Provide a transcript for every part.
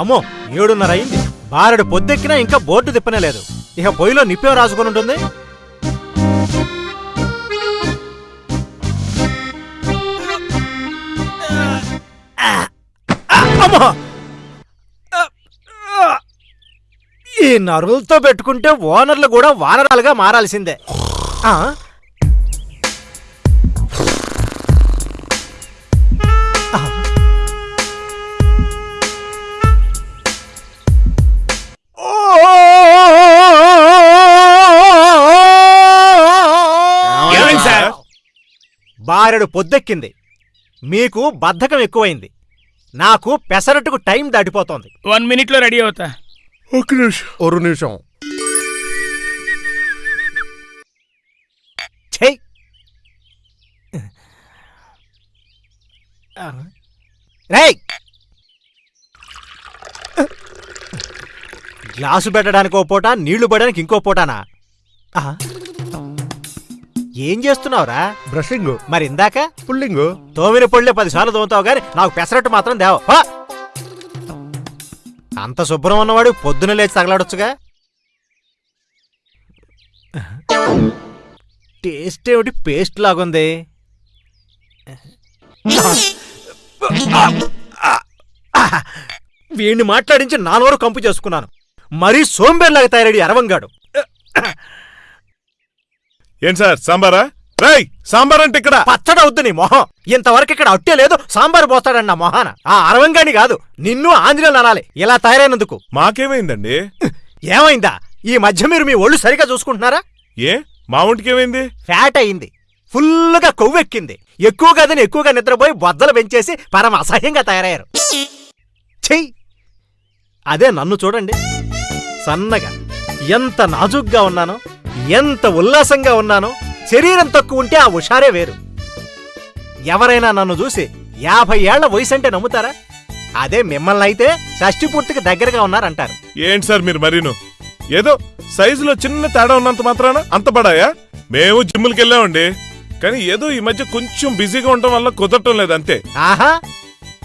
అమ్మో ఏడున్నర అయింది. బారెడు పొద్దెక్కినా ఇంకా బోర్డు తిప్పనే లేదు ఇక పొయ్యిలో నిప్పేం రాసుకొని ఉంటుంది? అమ్మో! ఈ నరులతో పెట్టుకుంటే ఓనర్లు కూడా వానరాలుగా మారాల్సిందే. బారెడు పొద్దెక్కింది. మీకు బద్ధకం ఎక్కువైంది. నాకు పెసరట్టుకు టైం దాటిపోతోంది. వన్ మినిట్లో రెడీ అవుతా. ఒక నిమిషం. ఒక నిమిషం. గ్లాసు పెట్టడానికి ఓ పూట నీళ్ళు పడడానికి ఇంకో పూటనా? ఆహా. ఏం చేస్తున్నావురా? బ్రషింగ్. మరి ఇందాక? పుల్లింగ్. తోమిన పొళ్ళే పదిసార్లు తోముతావు గాని నాకు పెసరట్టు మాత్రం దేవ. అంత శుభ్రం ఉన్నవాడు పొద్దున లేచి తగలాడొచ్చుగా? టేస్ట్ ఏమిటి? పేస్ట్ లాగుంది. వీణ్ణి మాట్లాడించి నా నోరు కంపు చేసుకున్నాను. మరీ సోంబేర్లాగా తయారడి అరవంగాడు. ఏం సార్ సాంబారా? రై సాంబార్ అంటే ఇక్కడ. పచ్చడవుద్దు నీ మొహం. ఇంతవరకు ఇక్కడ అట్టే లేదు సాంబారు పోస్తాడన్న మొహాన. ఆ అరవంగాని కాదు నిన్ను ఆంజనేయులు అనాలి. ఇలా తయారైనందుకు. మాకేమైందండి? ఏమైందా? ఈ మధ్య మీరు మీ ఒళ్ళు సరిగా చూసుకుంటున్నారా? ఏ? మా ఒంటికి ఏమైంది? ఫ్యాట్ అయింది. ఫుల్లుగా కొవ్వెక్కింది. ఎక్కువ గదని ఎక్కువగా నిద్రపోయి బొద్దలు పెంచేసి పరమ అసహ్యంగా తయారయ్యారు. చెయ్యి అదే నన్ను చూడండి. సన్నగా ఎంత నాజుగ్గా ఉన్నానో. ఎంత ఉల్లాసంగా ఉన్నానో శరీరం తక్కువ ఉంటే ఆ హుషారే వేరు. ఎవరైనా నన్ను చూసి యాభై ఏళ్ళ వయసు అంటే నమ్ముతారా? అదే మిమ్మల్ని అయితే షష్టి పూర్తికి దగ్గరగా ఉన్నారంటారు. ఏంటి సార్ మీరు మరీను? ఏదో సైజులో చిన్న తేడా ఉన్నంత మాత్రాన అంత పడాయా? మేము జిమ్ములకి వెళ్ళామండి. కానీ ఏదో ఈ మధ్య కొంచెం బిజీగా ఉండటం వల్ల కుదరటం లేదు అంతే. ఆహా!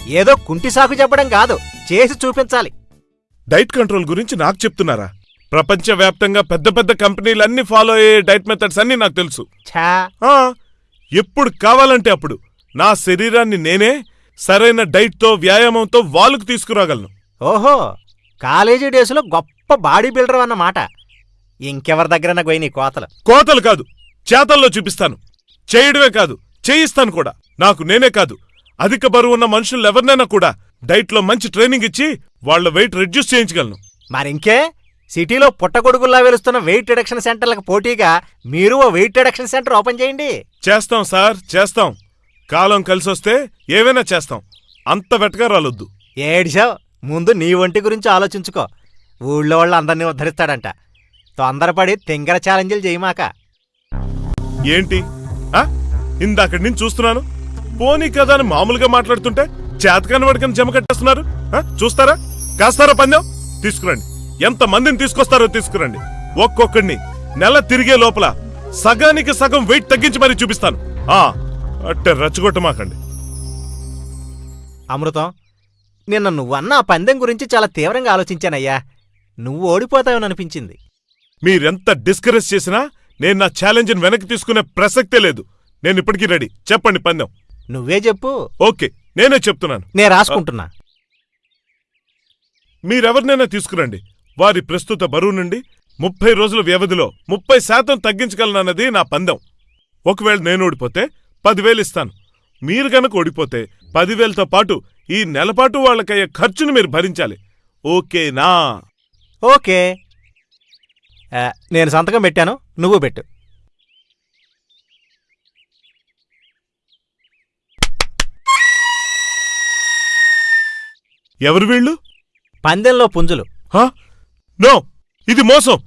ఏదో కుంటి సాకు చెప్పడం కాదు చేసి చూపించాలి. డైట్ కంట్రోల్ గురించి నాకు చెప్తున్నారా? ప్రపంచవ్యాప్తంగా పెద్ద పెద్ద కంపెనీలు అన్ని ఫాలో అయ్యే డైట్ మెథడ్స్ అన్ని నాకు తెలుసు. ఆ, ఎప్పుడు కావాలంటే అప్పుడు నా శరీరాన్ని నేనే సరైన డైట్తో వ్యాయామంతో వాళ్ళకు తీసుకురాగలను. ఓహో కాలేజీ డేస్లో గొప్ప బాడీ బిల్డర్ అన్నమాట. ఇంకెవరి దగ్గర పోయి నీ కోతలు. కోతలు కాదు చేతల్లో చూపిస్తాను. చేయడమే కాదు చేయిస్తాను కూడా. నాకు నేనే కాదు. అధిక బరువు ఉన్న మనుషులు ఎవరినైనా కూడా డైట్లో మంచి ట్రైనింగ్ ఇచ్చి వాళ్ళ వెయిట్ రెడ్యూస్ చేయించగలను. మరింకే సిటీలో పుట్టగొడుగుల్లా వెలుస్తున్న వెయిట్ రిడక్షన్ సెంటర్లకు పోటీగా మీరు ఓ వెయిట్ రిడక్షన్ సెంటర్ ఓపెన్ చేయండి. చేస్తాం సార్ చేస్తాం. కాలం కలిసొస్తే ఏవైనా చేస్తాం. అంత వెటకారాలొద్దు ఏడిసావు ముందు నీ ఒంటి గురించి ఆలోచించుకో. ఊళ్ళో వాళ్ళు అందరినీ ఉద్ధరిస్తాడంట. తొందరపడి తింగర ఛాలెంజ్లు చేయమాక. ఏంటి? ఆ? ఇందాకటి నుంచి చూస్తున్నాను. పోనీ కదా అని మామూలుగా మాట్లాడుతుంటే చేతకాని వాడికని జమ కట్టేస్తున్నారు. ఆ? చూస్తారా? కాస్తారా పందెం? తీసుకురండి. ఎంత మందిని తీసుకొస్తారో తీసుకురండి. ఒక్కొక్కడిని నెల తిరిగే లోపల సగానికి సగం వెయిట్ తగ్గించి మరీ చూపిస్తాను. అట్టే రచ్చగొట్టమాకండి. అమృతం నిన్న నువ్వన్న ఆ పందెం గురించి చాలా తీవ్రంగా ఆలోచించానయ్యా. నువ్వు ఓడిపోతావననిపించింది మీరెంత డిస్కరేజ్ చేసినా నేను నా ఛాలెంజ్ని వెనక్కి తీసుకునే ప్రసక్తే లేదు. నేను ఇప్పటికీ రెడీ. చెప్పండి పందెం. నువ్వే చెప్పు. ఓకే నేనే చెప్తున్నాను. నే రాసుకుంటున్నా. మీరెవరినైనా తీసుకురండి. వారి ప్రస్తుత బరువు నుండి ముప్పై రోజుల వ్యవధిలో ముప్పై శాతం తగ్గించగలనన్నది నా పందెం. ఒకవేళ నేను ఓడిపోతే పదివేలు ఇస్తాను. మీరు గనక ఓడిపోతే పదివేలతో పాటు ఈ నెలపాటు వాళ్ళకయ్యే ఖర్చును మీరు భరించాలి. ఓకేనా ఓకే. నేను సంతకం పెట్టాను. నువ్వు పెట్టు. ఎవరు వీళ్ళు? పందెంలో పుంజులు. హా? నో ఇది మోసం.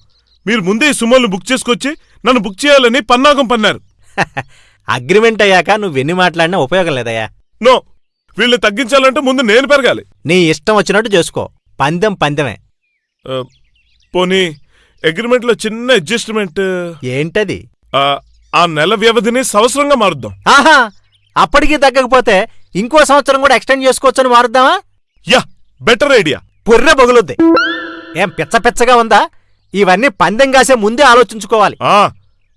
మీరు ముందే ఈ సుమోల్ని బుక్ చేసుకొచ్చి నన్ను బుక్ చేయాలని పన్నాగం పన్నారు. అగ్రిమెంట్ అయ్యాక నువ్వెన్ని మాట్లాడినా ఉపయోగం లేదయ్యా. నో వీళ్ళని తగ్గించాలంటే ముందు నేను పెరగాలి. నీ ఇష్టం వచ్చినట్టు చేసుకో. పందెం పందెమే. ఆ, పోనీ అగ్రిమెంట్లో చిన్న అడ్జస్ట్మెంట్ ఏంటది? ఆ, ఆ నెల వ్యవధిని సంవత్సరంగా మారుద్దాం. ఆహా అప్పటికి తగ్గకపోతే ఇంకో సంవత్సరం కూడా ఎక్స్టెండ్ చేసుకోవచ్చని మారుద్దామా? Yeah better idea. పొర్రె బొగులుద్ది. ఏం పిచ్చ పిచ్చగా ఉందా? ఇవన్నీ పందెం కాసే ముందే ఆలోచించుకోవాలి. ఆ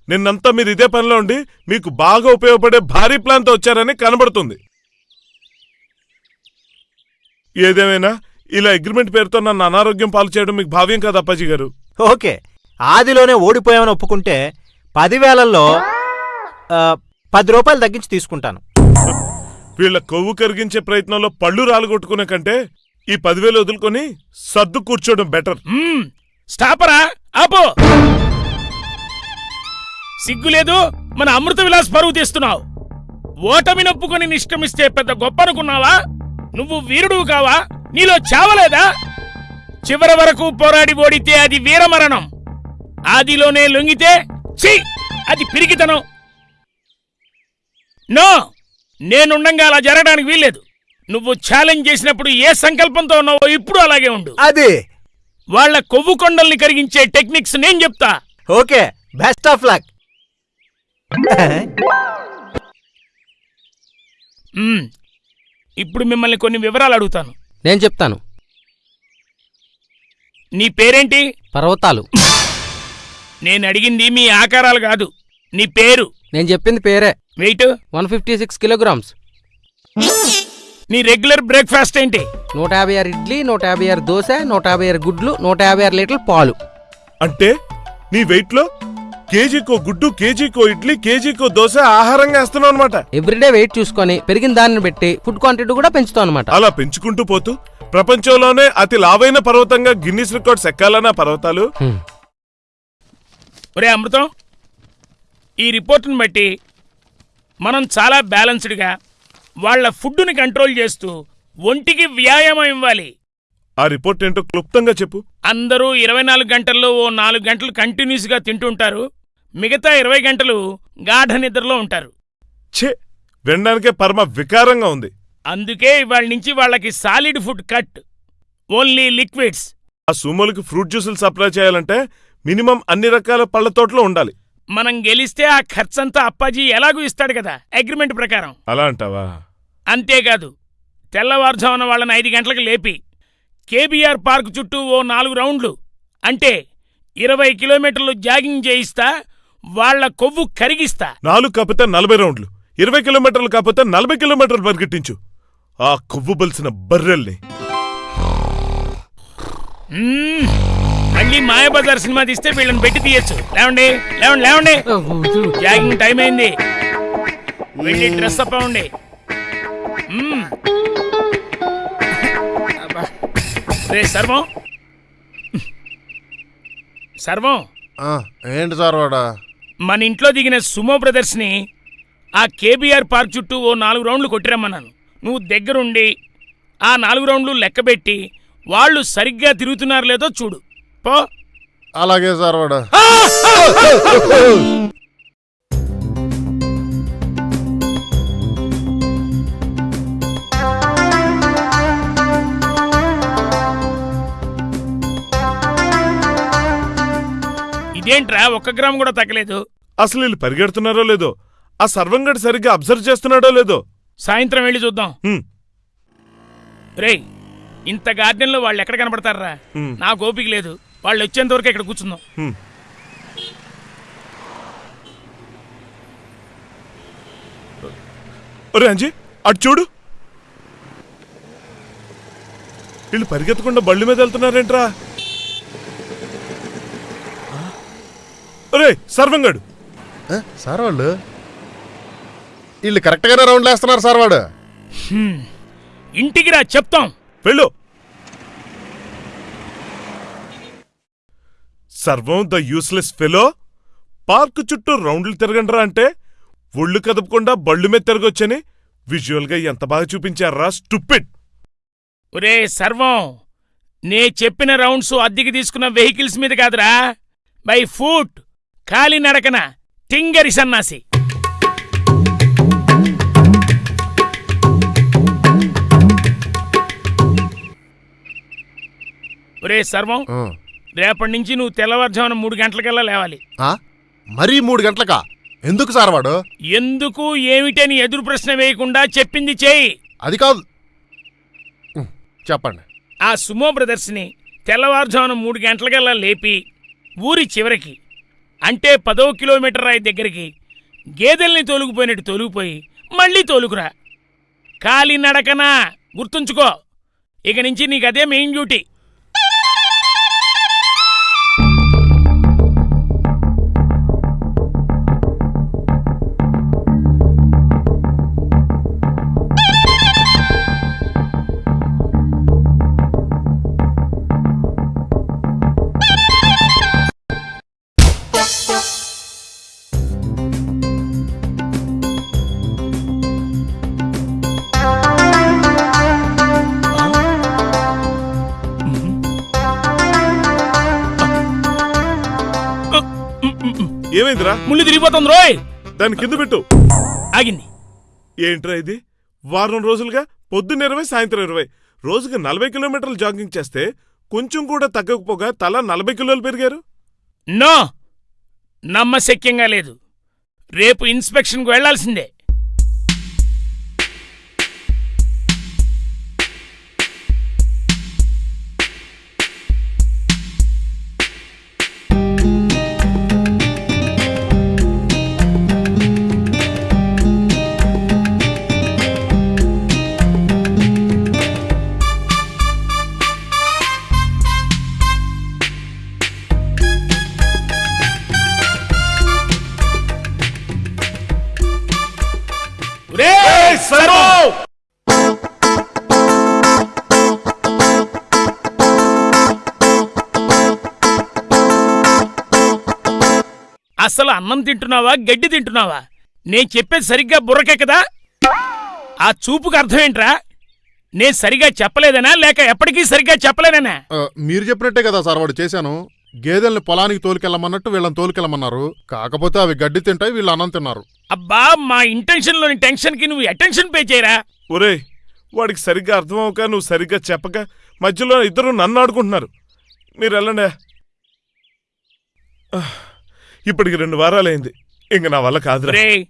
నిన్నంతా మీరు ఇదే పనిలో ఉండి మీకు బాగా ఉపయోగపడే భారీ ప్లాన్తో వచ్చారని కనబడుతుంది. ఏదేమైనా ఇలా అగ్రిమెంట్ పేరుతో నన్ను అనారోగ్యం పాలు చేయడం మీకు భావ్యం కాదు అప్పాజీ గారు. ఓకే. ఆదిలోనే ఓడిపోయామని ఒప్పుకుంటే పదివేలల్లో ఆ, పది రూపాయలు తగ్గించి తీసుకుంటాను. వీళ్ళ కొవ్వు కరిగించే ప్రయత్నంలో పళ్ళు రాలగొట్టుకునే కంటే ఈ పదివేలు వదులుకొని సర్దు కూర్చోవడం బెటర్. స్టాపరా ఆపో. సిగ్గు లేదు మన అమృత విలాస్ పరువు తీస్తున్నావు. ఓటమి నొప్పుకొని నిష్క్రమిస్తే పెద్ద గొప్ప అనుకున్నావా? నువ్వు వీరుడు కావా? నీలో చావలేదా? చివరి వరకు పోరాడి ఓడితే అది వీరమరణం. ఆదిలోనే లొంగితే ఛీ! అది పిరికితనం. నో! నేనుండంగా అలా జరగడానికి వీల్లేదు. నువ్వు ఛాలెంజ్ చేసినప్పుడు ఏ సంకల్పంతో ఉన్నావో ఇప్పుడు అలాగే ఉండు. అది. వాళ్ళ కొవ్వు కొండల్ని కరిగించే టెక్నిక్స్ నేను చెప్తా. Okay best of luck. ఇప్పుడు మిమ్మల్ని కొన్ని వివరాలు అడుగుతాను. నేను చెప్తాను. నీ పేరేంటి? పర్వతాలు. నేను అడిగింది మీ ఆకారాలు కాదు నీ పేరు. నేను చెప్పింది పేరే. Wait. One fifty six kilograms. నీ రెగ్యులర్ బ్రేక్ఫాస్ట్ ఏంటి? నూట యాభై ఆరు ఇడ్లీ నూట యాభై ఆరు దోశ నూట యాభై ఆరు గుడ్లు నూట యాభై ఆరు లీటర్ల పాలు. అంటే నీ వెయిట్లో కేజీకో గుడ్డు కేజీకో ఇడ్లీ కేజీకో దోశ ఆహారంగా వేస్తున్నావు అనమాట ఎవ్రీడే వెయిట్ చూసుకొని పెరిగిన దాన్ని బట్టి ఫుడ్ క్వాంటిటీ కూడా పెంచుతాం అనమాట అలా పెంచుకుంటూ పోతూ ప్రపంచంలోనే అతి లావైన పర్వతంగా గిన్నిస్ రికార్డ్స్ ఎక్కాలన్న పర్వతాలు. ఒరే అమృతం ఈ రిపోర్టును బట్టి మనం చాలా బ్యాలెన్స్డ్గా వాళ్ళ ఫుడ్డుని కంట్రోల్ చేస్తూ ఒంటికి వ్యాయామం ఇవ్వాలి. ఆ రిపోర్ట్ ఏంటో క్లుప్తంగా చెప్పు. అందరూ ఇరవై నాలుగు గంటల్లో ఓ నాలుగు గంటలు కంటిన్యూస్గా తింటుంటారు. మిగతా ఇరవై గంటలు గాఢ నిద్రలో ఉంటారు. ఛే వినడానికే పరమ వికారంగా ఉంది. అందుకే ఇవాళ నుంచి వాళ్ళకి solid food cut. Only liquids. ఆ సుమోలకి ఫ్రూట్ జ్యూసులు సప్లై చేయాలంటే మినిమం అన్ని రకాల పళ్ళ తోటలో ఉండాలి. మనం గెలిస్తే ఆ ఖర్చంతా అప్పాజీ ఎలాగూ ఇస్తాడు కదా అగ్రిమెంట్ ప్రకారం. అలా అంటావా? అంతేకాదు తెల్లవారుజామున వాళ్ళని ఐదు గంటలకు లేపి కేబీఆర్ పార్క్ చుట్టూ ఓ నాలుగు రౌండ్లు అంటే ఇరవై కిలోమీటర్లు జాగింగ్ చేయిస్తా వాళ్ళ కొవ్వు కరిగిస్తా. నాలుగు కాకపోతే నలభై రౌండ్లు ఇరవై కిలోమీటర్లు కాకపోతే నలభై కిలోమీటర్లు పరిగెట్టించు. ఆ కొవ్వు బలిసిన బర్రెల్ని. మళ్ళీ మాయాబజార్ సినిమా తీస్తే వీళ్ళని పెట్టి తీయచ్చు. లేవండి లేవండి లేవండి. జాగింగ్ టైం అయింది. వెళ్ళి డ్రెస్ అప్ అవ్వండి. రే సర్వం సర్వం ఆ, ఏంటి సార్ వాడా? మన ఇంట్లో దిగిన సుమో బ్రదర్స్ని ఆ కేబీఆర్ పార్క్ చుట్టూ ఓ నాలుగు రౌండ్లు కొట్టిరమ్మన్నాను. నువ్వు దగ్గరుండి ఆ నాలుగు రౌండ్లు లెక్కబెట్టి వాళ్ళు సరిగ్గా తిరుగుతున్నారు లేదో చూడు. పో. అలాగే సార్ ఇదేంట్రా? ఒక్క గ్రామ్ కూడా తగ్గలేదు. అసలు వీళ్ళు పరిగెడుతున్నారో లేదో? ఆ సర్వంగడ్ సరిగ్గా అబ్జర్వ్ చేస్తున్నాడో లేదో? సాయంత్రం వెళ్ళి చూద్దాం. హ్మ్, రేయ్ ఇంత గార్డెన్లో వాళ్ళు ఎక్కడ కనపడతారా హ్మ్. నాకు ఓపిక లేదు. వాళ్ళు వచ్చేంత వరకు ఇక్కడ కూర్చుందాం. హ్మ్. ఒరే అంజీ అటు చూడు. వీళ్ళు పరిగెత్తకుండా బళ్ళు మీద వెళ్తున్నారేంట్రా? ఒరే సర్వంగడు. సార్ వాళ్ళు వీళ్ళు కరెక్ట్గానే రౌండ్లు వేస్తున్నారు సార్ వాడు ఇంటికి రా చెప్తాం. వెళ్ళు. సర్వం ద యూస్లెస్ ఫెలో పార్క్ చుట్టూ రౌండ్లు తిరగండ్రా అంటే ఒళ్ళు కదపకుండా బళ్ళు మీద తిరగొచ్చని విజువల్గా ఎంత బాగా చూపించారా స్టూపిడ్. ఒరే సర్వం నే చెప్పిన రౌండ్స్ అద్దెకి తీసుకున్న వెహికల్స్ మీద కాదురా. By foot. కాలినడకన టింగరి సన్నాసి. ఒరే సర్వం. రేపటి నుంచి నువ్వు తెల్లవారుజామున మూడు గంటలకల్లా లేవాలి? మరీ మూడు గంటలకా? ఎందుకు సార్ వాడు? ఎందుకు ఏమిటని ఎదురు ప్రశ్న వేయకుండా చెప్పింది చేయి. అది కాదు. చెప్పండి. ఆ సుమో బ్రదర్స్ని తెల్లవారుజామున మూడు గంటలకల్లా లేపి ఊరి చివరికి అంటే పదో కిలోమీటర్ రాయి దగ్గరికి గేదెల్ని తోలుకుపోయినట్టు తోలుకుపోయి మళ్ళీ తోలుకురా. కాలినడకనా? గుర్తుంచుకో. ఇక నుంచి నీకు అదే మెయిన్ డ్యూటీ ఏమైందిరా? ముళ్ళు తిరిగిపోతుంది రోయ్. దాని కింద పెట్టు. ఆగింది. ఏంట్రా ఇది? వారం రోజులుగా పొద్దున్న ఇరవై సాయంత్రం ఇరవై. రోజుకి నలభై కిలోమీటర్లు జాగింగ్ చేస్తే కొంచెం కూడా తగ్గకపోగా తల నలభై కిలోలు పెరిగారు. నో. నమ్మశక్యంగా లేదు. రేపు ఇన్స్పెక్షన్కు వెళ్ళాల్సిందే అసలు అన్నం తింటున్నావా గడ్డి తింటున్నావా? నేను చెప్పేది సరిగ్గా బుర్రకెక్కదా ఆ చూపుకు అర్థం ఏంట్రా? నేను సరిగా చెప్పలేదనా లేక ఎప్పటికీ సరిగ్గా చెప్పలేదనా? ఆ, మీరు చెప్పినట్టే కదా సార్ వాడు చేశాను. గేదెల్ని పొలానికి తోలుకెళ్ళమన్నట్టు వీళ్ళని తోలుకెళ్ళమన్నారు. కాకపోతే అవి గడ్డి తింటాయి వీళ్ళు అన్నం తిన్నారు. అబ్బా మా ఇంటెన్షన్లోని టెన్షన్కి నువ్వు అటెన్షన్ పే చేయరా? ఒరేయ్ వాడికి సరిగ్గా అర్థం అవక నువ్వు సరిగ్గా చెప్పక మధ్యలో ఇద్దరు నన్ను ఆడుకుంటున్నారు. మీరు వెళ్ళండి. ఇప్పటికి రెండు వారాలైంది. ఇంక నా వల్ల కాదురా. రే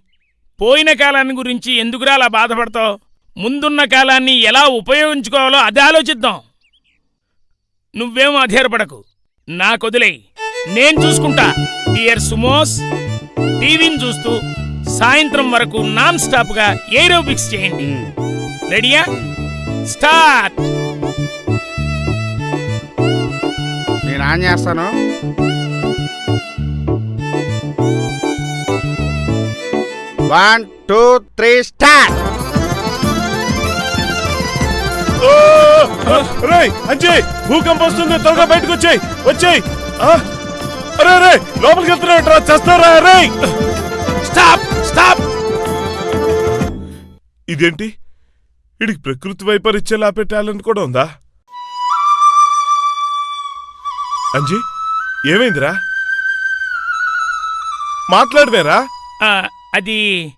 పోయిన కాలాన్ని గురించి ఎందుకురా అలా బాధపడతావు? ముందున్న కాలాన్ని ఎలా ఉపయోగించుకోవాలో అది ఆలోచిద్దాం. నువ్వేం అధైర్యపడకు నాకొదిలేయ్ నేను చూసుకుంటా. డియర్ సుమోస్ టీవీని చూస్తూ సాయంత్రం వరకు నాన్ స్టాప్గా ఏరోబిక్స్ చేయండి. రెడీయా? స్టార్ట్! నేను ఆన్ చేస్తాను. One two three start! రేయ్ అంజయ్ భూకంపం వస్తుంది త్వరగా బయటకు వచ్చేయ్ వచ్చేయ్! అరే రే లోపలికి వెళ్తున్నావు చేస్తారా రే స్టాప్ స్టాప్. ఇదేంటి? ఇడికి ప్రకృతి వైపరీత్యాలు ఆపే టాలెంట్ కూడా ఉందా? అంజీ ఏమైందిరా? మాట్లాడవేరా? ఆ, అది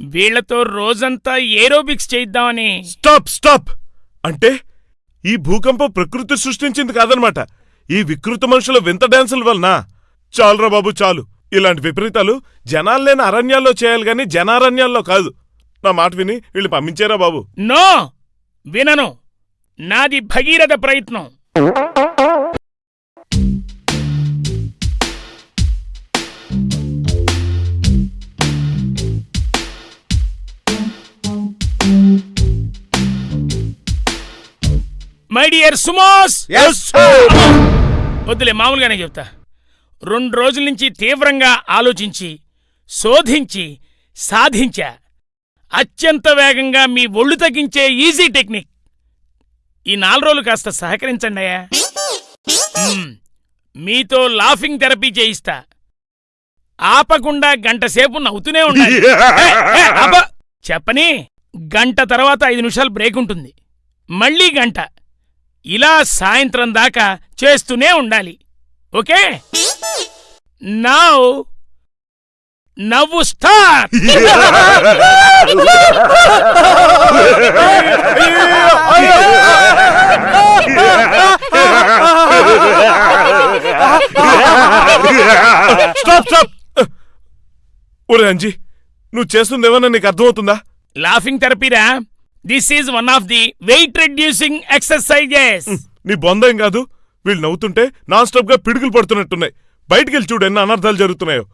వీళ్ళతో రోజంతా ఏరోబిక్స్ చేయిద్దామని. Stop stop! అంటే ఈ భూకంపం ప్రకృతి సృష్టించింది కాదనమాట. ఈ వికృత మనుషుల వింత డాన్సుల వలన. చాలురా బాబు చాలు. ఇలాంటి విపరీతాలు జనాలు లేని అరణ్యాల్లో చేయాలి గాని జనారణ్యాల్లో కాదు. నా మాట విని వీళ్ళు పంపించారా బాబు? నో! వినను. నాది భగీరథ ప్రయత్నం. డియర్ సుమోస్ వద్దులే మామూలుగానే చెప్తా. రెండు రోజుల నుంచి తీవ్రంగా ఆలోచించి శోధించి సాధించా. అత్యంత వేగంగా మీ ఒళ్ళు తగ్గించే ఈజీ టెక్నిక్ ఈ నాలుగు రోజులు కాస్త సహకరించండి అయ్యా. మీతో లాఫింగ్ థెరపీ చేయిస్తా. ఆపకుండా గంట సేపు నవ్వుతూనే ఉండాలి! చెప్పని గంట తర్వాత ఐదు నిమిషాలు బ్రేక్ ఉంటుంది. మళ్ళీ గంట. ఇలా సాయంత్రం దాకా చేస్తూనే ఉండాలి. ఓకే? నౌ నవ్వు స్టార్ట్! స్టాప్ స్టాప్ ఒరే అంజీ నువ్వు చేస్తుందేమన్నా నీకు అర్థమవుతుందా? Laughing థెరపీరా this is one of the weight reducing exercises నీ బొందేం కాదు? వీళ్ళు నవ్వుతుంటే నాన్ స్టాప్గా పిడుగులు పడుతున్నట్టున్నాయి. బయటికి వెళ్ళి చూడు ఎన్ని అనర్థాలు జరుగుతున్నాయో.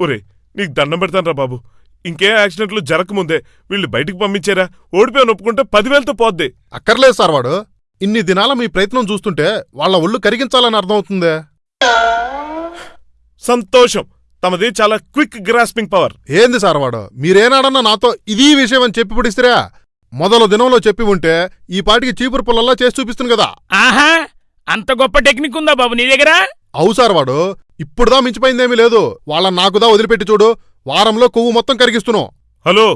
ఒరే నీకు దండం పెడతానరా బాబు. ఇంకే యాక్సిడెంట్లు జరగకముందే వీళ్ళు బయటికి పంపించారా? ఓడిపోయి ఒప్పుకుంటే పదివేలతో పోద్ది. అక్కర్లేదు సార్ వాడు. ఇన్ని దినాల మీ ప్రయత్నం చూస్తుంటే వాళ్ళ ఒళ్ళు కరిగించాలని అర్థమవుతుందే. సంతోషం. తమది చాలా క్విక్ గ్రాస్పింగ్ పవర్. ఏంది సార్ వాడు? మీరేనాడన్నా నాతో ఇది విషయం అని చెప్పి పిడిస్తారా మొదలు దినంలో చెప్పి ఉంటే ఈ పాటికి చీపురు పుల్లల్లా చేసి చూపిస్తుంది కదా. ఆహా అంత గొప్ప టెక్నిక్ ఉందా బాబు నీ దగ్గర? అవు సార్ వాడు ఇప్పుడుదా మించిపోయిందేమీ లేదు. వాళ్ళ నాకుదా వదిలిపెట్టి చూడు వారంలో కొవ్వు మొత్తం కరిగిస్తున్నావు హలో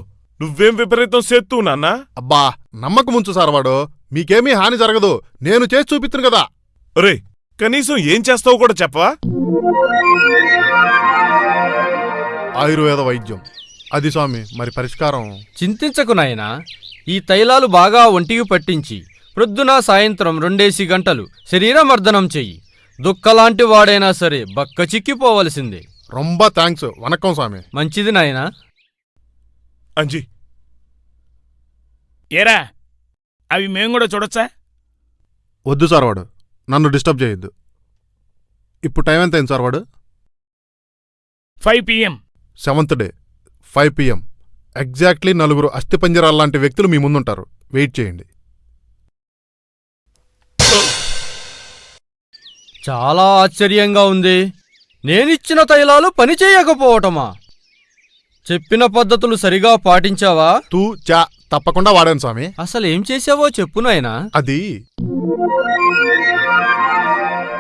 నువ్వేం విపరీతం సేత్తు నాన్న? అబ్బా నమ్మకం ఉంచు సార్ వాడు మీకేమీ హాని జరగదు నేను చేసి చూపిస్తును కదా. ఒరే కనీసం ఏం చేస్తావో కూడా చెప్పవా? ఆయుర్వేద వైద్యం. అది స్వామి మరి పరిష్కారం? చింతించకు నాయనా. ఈ తైలాలు బాగా ఒంటికి పట్టించి ప్రొద్దున సాయంత్రం రెండేసి గంటలు శరీరమర్దనం చెయ్యి. దుక్కలాంటి వాడైనా సరే బక్క చిక్కిపోవలసిందే. రొంబ థ్యాంక్స్ వనక్కం స్వామి. మంచిది నాయనా. అంజీ. ఏరా అవి మేము కూడా చూడొచ్చా? వద్దు సార్ వాడు. నన్ను డిస్టర్బ్ చేయొద్దు. ఇప్పుడు టైం ఎంత అయింది సార్ వాడు? Five PM. Seventh day. Five PM. Exactly నలుగురు అస్థిపంజరాల లాంటి వ్యక్తులు మీ ముందుంటారు. వెయిట్ చేయండి. చాలా ఆశ్చర్యంగా ఉంది. నేనిచ్చిన తైలాలు పనిచేయకపోవటమా చెప్పిన పద్ధతులు సరిగా పాటించావా? తూ చా తప్పకుండా వాడాను స్వామి. అసలేం చేసావో చెప్పు నాయనా. అది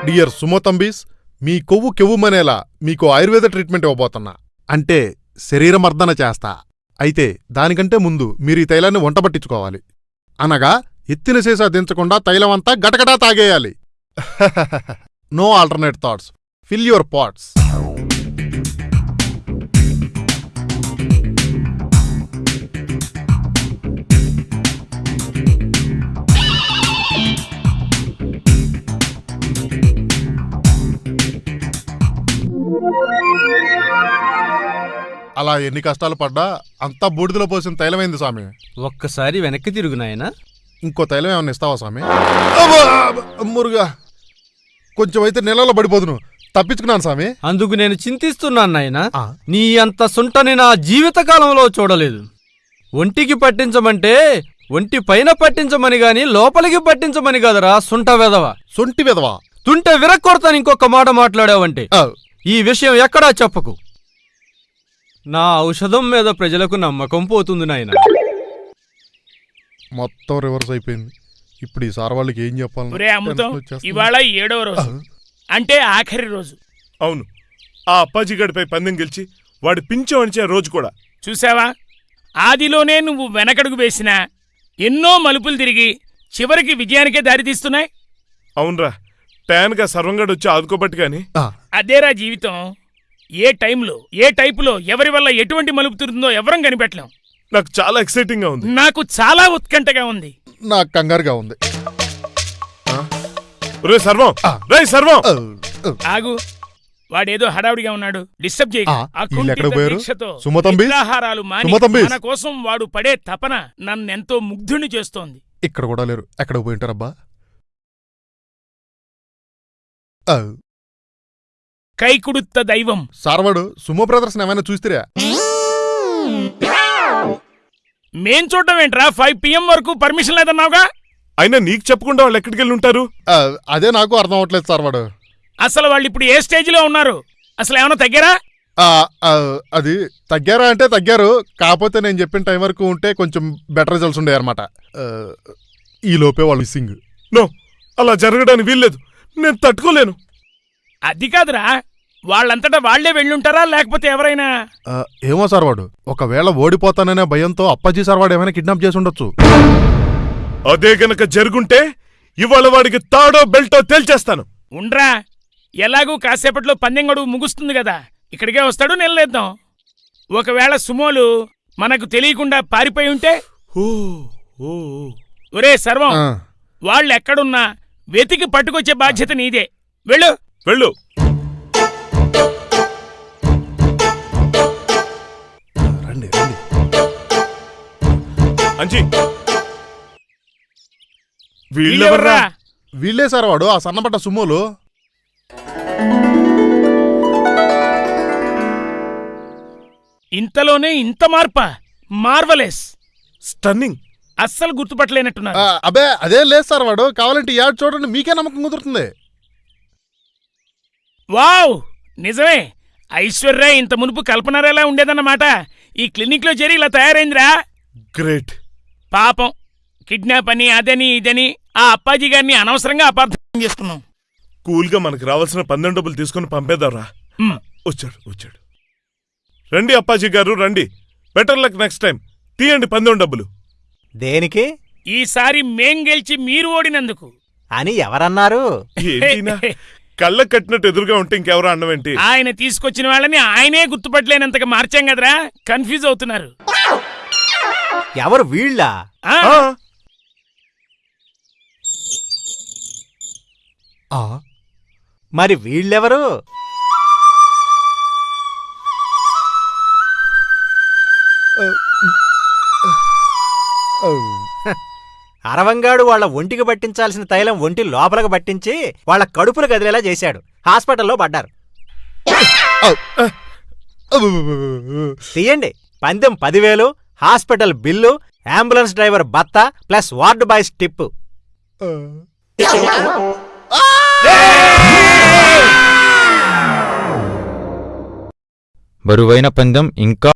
డియర్ సుమోతంబీస్ మీ కొవ్వు కెవ్వుమనేలా మీకు ఆయుర్వేద ట్రీట్మెంట్ ఇవ్వబోతున్నా. అంటే శరీరమర్దన చేస్తా. అయితే దానికంటే ముందు మీరు ఈ తైలాన్ని వంట పట్టించుకోవాలి. అనగా ఎత్తిన సీసా దించకుండా తైలమంతా గటగటా తాగేయాలి. No alternate thoughts fill your pots అలా ఎన్ని కష్టాలు పడ్డా అంతా బూడిదలో పోసిన తైలమైంది స్వామి? ఒక్కసారి వెనక్కి తిరుగు నాయనా. ఇంకో తైలం ఏమన్నా ఇస్తావా స్వామి! మురుగా కొంచెం అయితే నెలలో పడిపోదును. తప్పించుకున్నాను స్వామి. అందుకు నేను చింతిస్తున్నాను నాయనా. ఆ, నీ అంత సుంటని నా జీవితకాలంలో చూడలేదు. ఒంటికి పట్టించమంటే ఒంటి పైన పట్టించమని గాని లోపలికి పట్టించమని కదరా సుంట వెదవ సొంటి విధవా? తుంటే విరక్కొడతాను ఇంకొక మాట మాట్లాడావంటే. ఆ, ఈ విషయం ఎక్కడా చెప్పకు. నా ఔషధం మీద ప్రజలకు నమ్మకం పోతుంది నాయన. మొత్తం రివర్స్ అయిపోయింది. ఇప్పుడు ఈ సార్ వాళ్ళకి ఏం చెప్పాలి? ఇవాళ ఏడవ రోజు. అంటే ఆఖరి రోజు. అవును. ఆ అప్పాజీ గడిపై పందెం గెలిచి వాడి పింఛం అణిచే రోజు కూడా. చూసావా? ఆదిలోనే నువ్వు వెనకడుగు వేసినా ఎన్నో మలుపులు తిరిగి చివరికి విజయానికే దారితీస్తున్నాయి అవునరా. టయాన్గా సర్వంగడు వచ్చి ఆదుకోబట్టి గాని. అదేరా జీవితం. ఏ టైంలో ఏ టైపులో ఎవరి వల్ల ఎటువంటి మలుపు తిరుగుతుందో ఎవరం కనిపెట్టలేం. నాకు చాలా ఎక్సైటింగ్గా ఉంది. నాకు చాలా ఉత్కంఠగా ఉంది. నాకు కంగారుగా ఉంది. రే సర్వం. రే సర్వం. ఆగు. వాడేదో హడావుడిగా ఉన్నాడు. డిస్టర్బ్ చేయకు. ఆ, ఆ వీళ్ళు ఎక్కడికి కుంఠిత పోయారు? దీక్షతో సుమతంబి? నిద్రాహారాలు మాని సుమతంబి? మన కోసం వాడు పడే తపన నన్నెంతో ముగ్ధుని చేస్తోంది. ఇక్కడ కూడా లేరు. ఎక్కడ పోయింటారబ్బా ఆ, కైకుడుత్త దైవం. సార్ వాడు సుమో బ్రదర్స్ ఏమైనా చూస్తారా? మేం చూడటం ఏంట్రా? ఫైవ్ పిఎం వరకు పర్మిషన్ లేదన్నావుగా? అయినా నీకు చెప్పకుండా వాళ్ళు ఎక్కడికి వెళ్ళి ఉంటారు అదే నాకు అర్థం అవ్వట్లేదు సార్ వాడు అసలు వాళ్ళు ఇప్పుడు ఏ స్టేజ్లో ఉన్నారు? అసలు ఏమైనా తగ్గారా? అది తగ్గారా అంటే తగ్గారు. కాకపోతే నేను చెప్పిన టైం వరకు ఉంటే కొంచెం బెటర్ రిజల్ట్స్ ఉండే అనమాట ఈ లోపే వాళ్ళు మిస్సింగ్. నో అలా జరగడానికి వీల్లేదు. నేను తట్టుకోలేను. అది కాదురా వాళ్ళంతటా వాళ్ళే వెళ్ళుంటారా లేకపోతే ఎవరైనా? ఏమో సార్ వాడు. ఒకవేళ ఓడిపోతాననే భయంతో అప్పాజీ సార్ వాడు ఏమైనా కిడ్నాప్ చేసి ఉండొచ్చు. అదే గనక జరుగుంటే ఇవాళ వాడికి తాడో బెల్టో తేల్చేస్తాను. ఉండ్రా ఎలాగూ కాసేపట్లో పందెం గడువు ముగుస్తుంది కదా ఇక్కడికే వస్తాడు నిలలేద్దాం. ఒకవేళ సుమోలు మనకు తెలియకుండా పారిపోయి ఉంటే. ఒరే సర్వం ఆ, వాళ్ళు ఎక్కడున్నా వెతికి పట్టుకొచ్చే బాధ్యత నీదే. వెళ్ళు. వెళ్ళు. రండి రండి. అంజీ. వీళ్ళెవర్రా? వీళ్ళే సార్ వాడు ఆ సన్నపడ్డ సుమోలు. ఇంతలోనే ఇంత మార్పా? మార్వలెస్. స్టన్నింగ్. అస్సలు గుర్తుపట్టలేనట్టున్నారు. అబే అదే లేదు సార్ వాడు. కావాలంటే ఈ యాడ్ చూడండి మీకే నమ్మకం కుదురుతుంది. వావ్! నిజమే! ఐశ్వర్య ఇంత మునుపు కల్పనారేలా ఉండేదన్నమాట. ఈ క్లినిక్లో చేరి ఇలా తయారైందిరా. గ్రేట్. పాపం. కిడ్నాప్ అని అదని ఇదని ఆ అప్పాజీ గారిని అనవసరంగా అపార్థం చేసుకున్నాం కూల్గా మనకు రావాల్సిన పందెం డబ్బులు తీసుకుని పంపేద్దాంరా. హ్మ్. వచ్చాడు వచ్చాడు. రండి అప్పాజీ గారు రండి. Better luck next time. తీయండి పందెం డబ్బులు. దేనికి? ఈసారి మేం గెలిచి మీరు ఓడినందుకు. అని ఎవరన్నారు? ఏంటినా కళ్ళ కట్టినట్టు ఎదురుగా ఉంటే ఇంకెవరో అన్నం ఏంటి? ఆయన తీసుకొచ్చిన వాళ్ళని ఆయనే గుర్తుపట్టలేనంతగా మార్చాం కదరా? కన్ఫ్యూజ్ అవుతున్నారు. ఎవరు వీళ్ళ? మరి వీళ్ళెవరు? అరవంగాడు వాళ్ళ ఒంటికి పట్టించాల్సిన తైలం ఒంటి లోపలకు పట్టించి వాళ్ళ కడుపులు కదిలేలా చేశాడు. హాస్పిటల్లో పడ్డారు. తీయండి. పందెం పదివేలు హాస్పిటల్ బిల్లు అంబులెన్స్ డ్రైవర్ బత్త ప్లస్ వార్డు బాయ్స్ టిప్. బరువైన పందెం ఇంకా